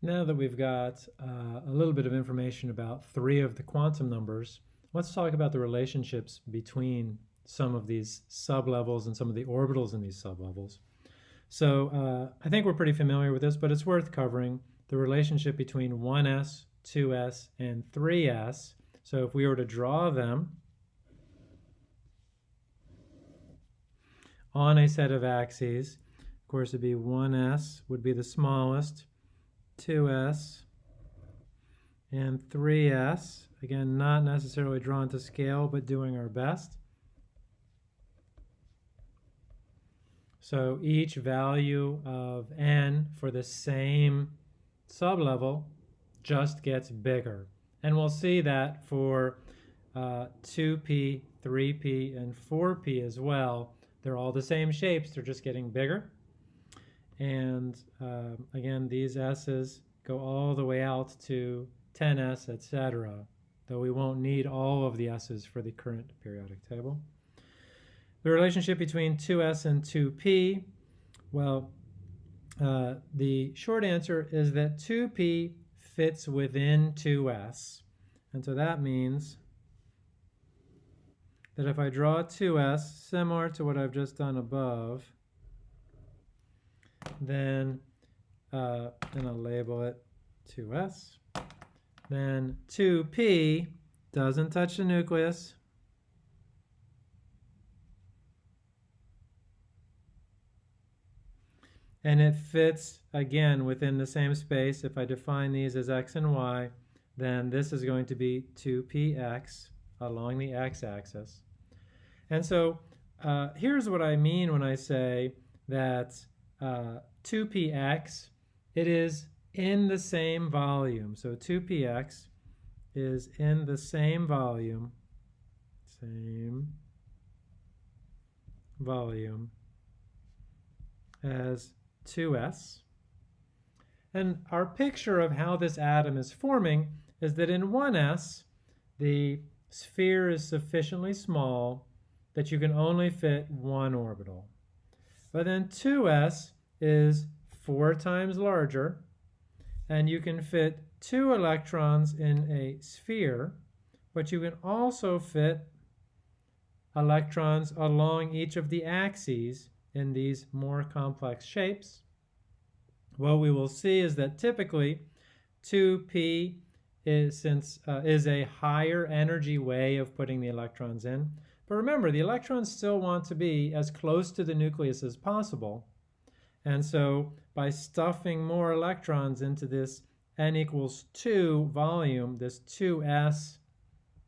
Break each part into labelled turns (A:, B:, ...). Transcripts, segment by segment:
A: Now that we've got uh, a little bit of information about three of the quantum numbers, let's talk about the relationships between some of these sublevels and some of the orbitals in these sublevels. So uh, I think we're pretty familiar with this, but it's worth covering the relationship between 1s, 2s, and 3s. So if we were to draw them on a set of axes, of course it'd be 1s would be the smallest, 2s, and 3s. Again, not necessarily drawn to scale, but doing our best. So each value of n for the same sublevel just gets bigger. And we'll see that for uh, 2p, 3p, and 4p as well. They're all the same shapes, they're just getting bigger. And uh, again, these s's go all the way out to 10s, etc., though we won't need all of the s's for the current periodic table. The relationship between 2s and 2p, well, uh, the short answer is that 2p fits within 2s. And so that means that if I draw 2s, similar to what I've just done above, then, uh, and I'll label it 2s, then 2p doesn't touch the nucleus, and it fits again within the same space. If I define these as x and y, then this is going to be 2px along the x-axis. And so uh, here's what I mean when I say that uh, 2px, it is in the same volume. So 2px is in the same volume, same volume as 2s. And our picture of how this atom is forming is that in 1s, the sphere is sufficiently small that you can only fit one orbital. But then 2s is four times larger, and you can fit two electrons in a sphere, but you can also fit electrons along each of the axes in these more complex shapes. What we will see is that typically 2p is, since, uh, is a higher energy way of putting the electrons in. But remember, the electrons still want to be as close to the nucleus as possible. And so by stuffing more electrons into this n equals 2 volume, this 2s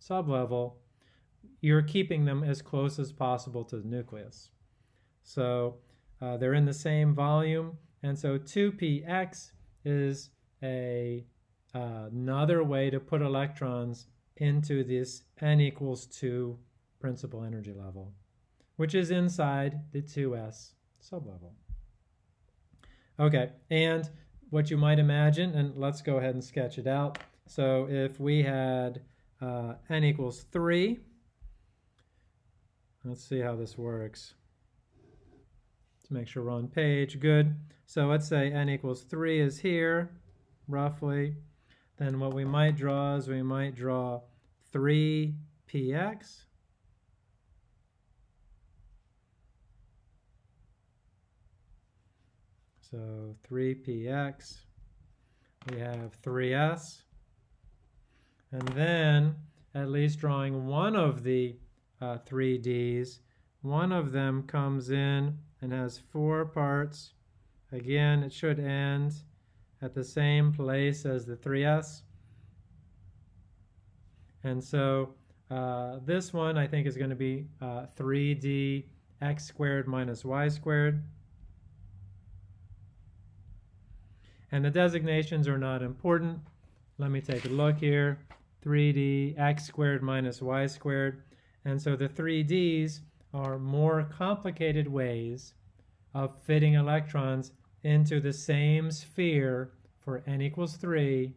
A: sublevel, you're keeping them as close as possible to the nucleus. So uh, they're in the same volume, and so 2px is a, uh, another way to put electrons into this n equals 2 principal energy level, which is inside the 2s sublevel. Okay, and what you might imagine, and let's go ahead and sketch it out. So if we had uh, n equals 3, let's see how this works to make sure we're on page. Good. So let's say n equals 3 is here, roughly. Then what we might draw is we might draw 3px. So 3px, we have 3s. And then, at least drawing one of the uh, 3ds, one of them comes in and has four parts. Again, it should end at the same place as the 3s. And so uh, this one I think is going to be uh, 3d x squared minus y squared. And the designations are not important. Let me take a look here. 3d x squared minus y squared. And so the 3d's are more complicated ways of fitting electrons into the same sphere for n equals 3,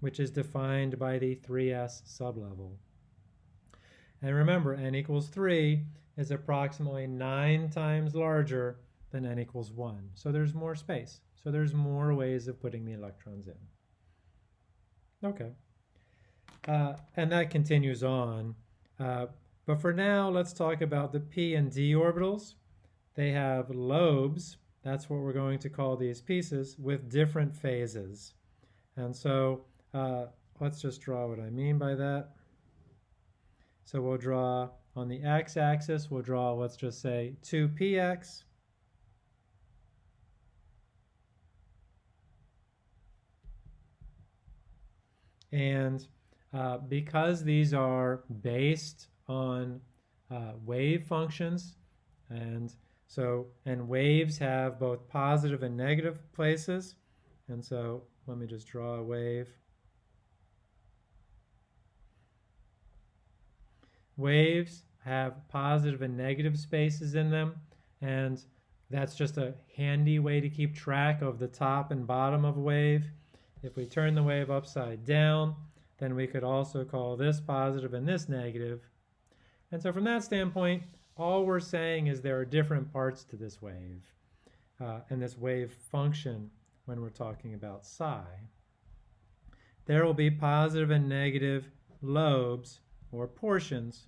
A: which is defined by the 3s sublevel. And remember, n equals 3 is approximately 9 times larger than n equals 1. So there's more space. So there's more ways of putting the electrons in. Okay. Uh, and that continues on. Uh, but for now, let's talk about the p and d orbitals. They have lobes, that's what we're going to call these pieces, with different phases. And so uh, let's just draw what I mean by that. So we'll draw on the x-axis, we'll draw, let's just say 2px. And uh, because these are based on uh, wave functions, and so, and waves have both positive and negative places, and so let me just draw a wave. Waves have positive and negative spaces in them, and that's just a handy way to keep track of the top and bottom of a wave. If we turn the wave upside down, then we could also call this positive and this negative. And so from that standpoint, all we're saying is there are different parts to this wave uh, and this wave function when we're talking about psi. There will be positive and negative lobes or portions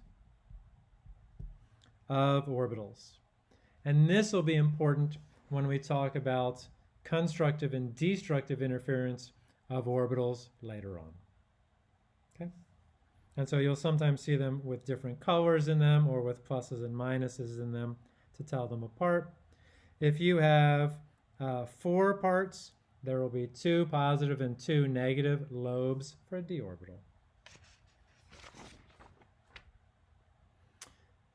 A: of orbitals. And this will be important when we talk about constructive and destructive interference of orbitals later on. Okay? And so you'll sometimes see them with different colors in them or with pluses and minuses in them to tell them apart. If you have uh, four parts, there will be two positive and two negative lobes for a d orbital.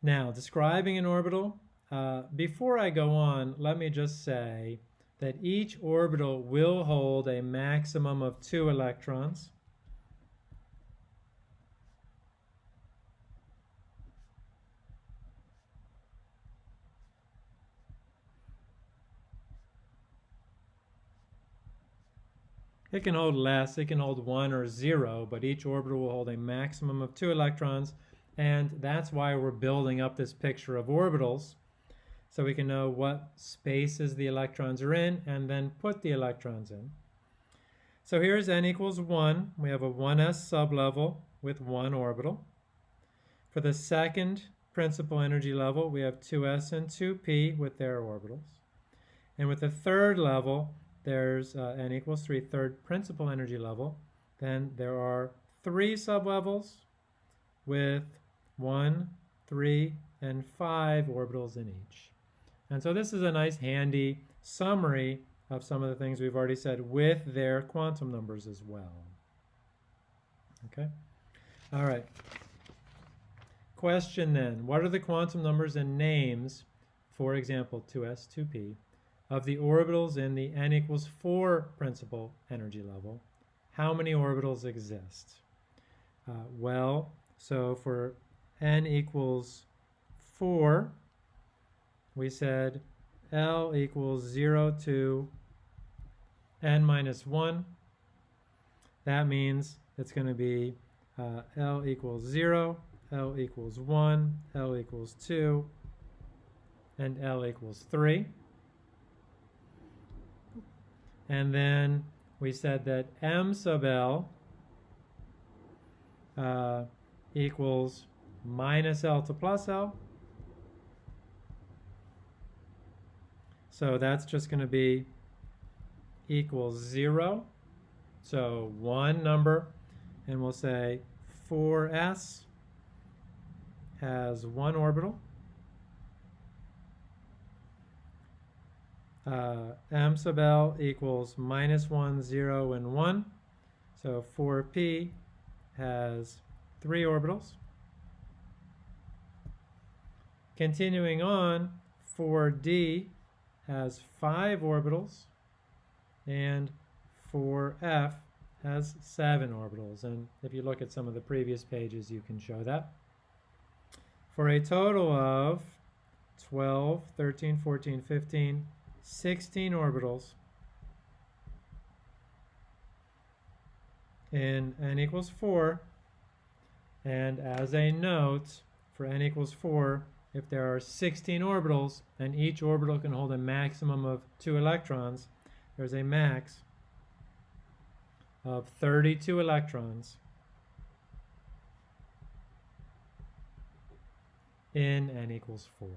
A: Now, describing an orbital, uh, before I go on, let me just say that each orbital will hold a maximum of two electrons. It can hold less, it can hold one or zero, but each orbital will hold a maximum of two electrons and that's why we're building up this picture of orbitals so we can know what spaces the electrons are in and then put the electrons in. So here's n equals 1. We have a 1s sublevel with one orbital. For the second principal energy level, we have 2s and 2p with their orbitals. And with the third level, there's uh, n equals 3, third principal energy level. Then there are three sublevels with one, three, and five orbitals in each. And so this is a nice handy summary of some of the things we've already said with their quantum numbers as well. Okay? All right. Question then, what are the quantum numbers and names, for example, 2s, 2p, of the orbitals in the n equals 4 principal energy level? How many orbitals exist? Uh, well, so for n equals 4, we said L equals 0 to n minus 1. That means it's going to be uh, L equals 0, L equals 1, L equals 2, and L equals 3. And then we said that M sub L uh, equals minus L to plus L. So that's just going to be equals 0. So one number, and we'll say 4s has one orbital. Uh, m sub L equals minus 1, 0, and 1. So 4p has three orbitals. Continuing on, 4d has five orbitals, and 4f has seven orbitals. And if you look at some of the previous pages, you can show that. For a total of 12, 13, 14, 15, 16 orbitals in n equals 4. And as a note, for n equals 4, if there are 16 orbitals and each orbital can hold a maximum of two electrons, there's a max of 32 electrons in n equals 4.